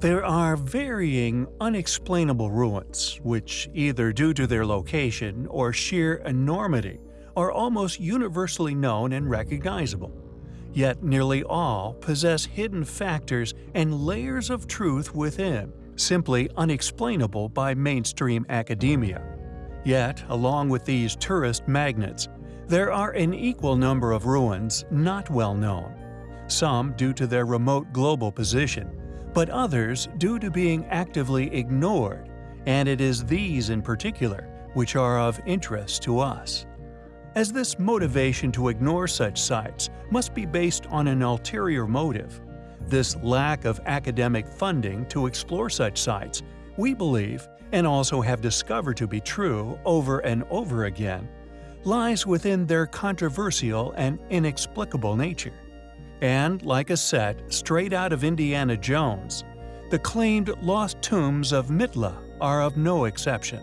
There are varying, unexplainable ruins, which, either due to their location or sheer enormity, are almost universally known and recognizable. Yet nearly all possess hidden factors and layers of truth within, simply unexplainable by mainstream academia. Yet, along with these tourist magnets, there are an equal number of ruins not well known, some due to their remote global position, but others due to being actively ignored, and it is these in particular which are of interest to us. As this motivation to ignore such sites must be based on an ulterior motive, this lack of academic funding to explore such sites, we believe, and also have discovered to be true over and over again, lies within their controversial and inexplicable nature. And, like a set straight out of Indiana Jones, the claimed lost tombs of Mitla are of no exception.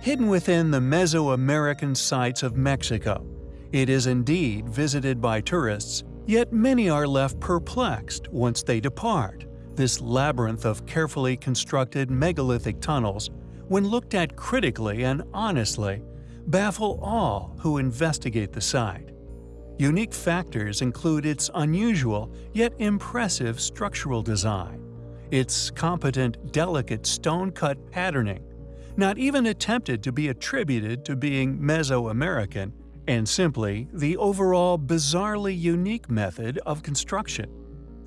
Hidden within the Mesoamerican sites of Mexico, it is indeed visited by tourists, yet many are left perplexed once they depart. This labyrinth of carefully constructed megalithic tunnels, when looked at critically and honestly, baffle all who investigate the site. Unique factors include its unusual yet impressive structural design, its competent, delicate stone-cut patterning, not even attempted to be attributed to being Mesoamerican, and simply the overall bizarrely unique method of construction.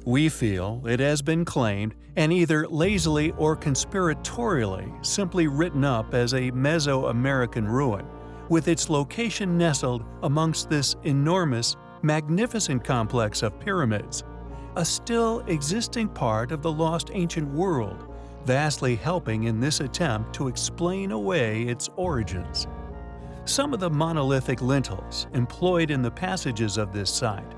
We feel it has been claimed and either lazily or conspiratorially simply written up as a Mesoamerican ruin, with its location nestled amongst this enormous, magnificent complex of pyramids, a still existing part of the lost ancient world, vastly helping in this attempt to explain away its origins. Some of the monolithic lintels employed in the passages of this site,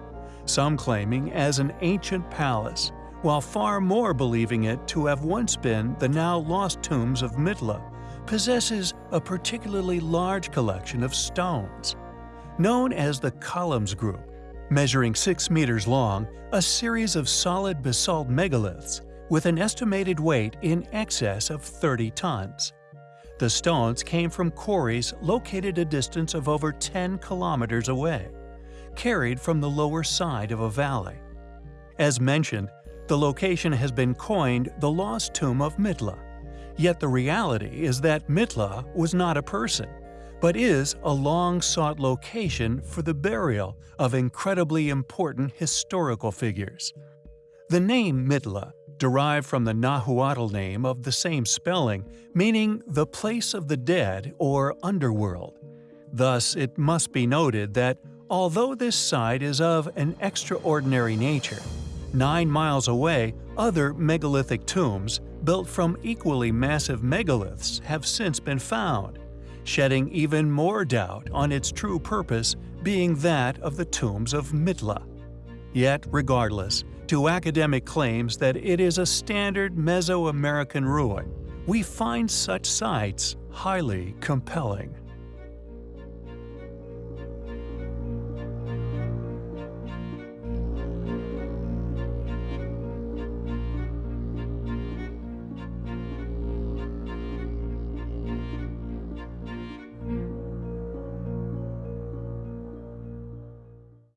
some claiming as an ancient palace, while far more believing it to have once been the now lost tombs of Mitla, possesses a particularly large collection of stones. Known as the Columns Group, measuring 6 meters long, a series of solid basalt megaliths with an estimated weight in excess of 30 tons. The stones came from quarries located a distance of over 10 kilometers away, carried from the lower side of a valley. As mentioned, the location has been coined the Lost Tomb of Mitla, Yet the reality is that Mitla was not a person, but is a long-sought location for the burial of incredibly important historical figures. The name Mitla derived from the Nahuatl name of the same spelling, meaning the place of the dead or underworld. Thus, it must be noted that although this site is of an extraordinary nature, nine miles away other megalithic tombs built from equally massive megaliths have since been found, shedding even more doubt on its true purpose being that of the tombs of Mitla. Yet, regardless, to academic claims that it is a standard Mesoamerican ruin, we find such sites highly compelling.